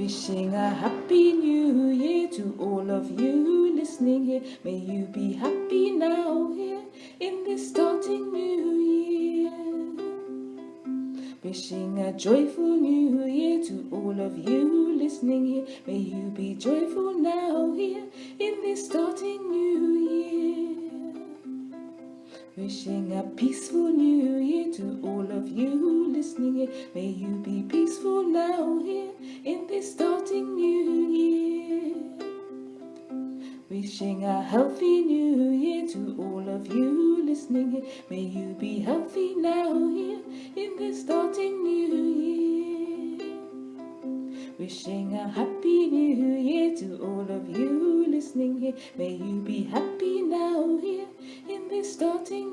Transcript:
Wishing a happy new year to all of you listening here. May you be happy now here in this starting new year. Wishing a joyful new year to all of you listening here. May you be joyful now here in this starting new year. Wishing a peaceful new year to all of you listening here. May you be peaceful now here in Wishing a healthy new year to all of you listening here. May you be healthy now here in this starting new year. Wishing a happy new year to all of you listening here. May you be happy now here in this starting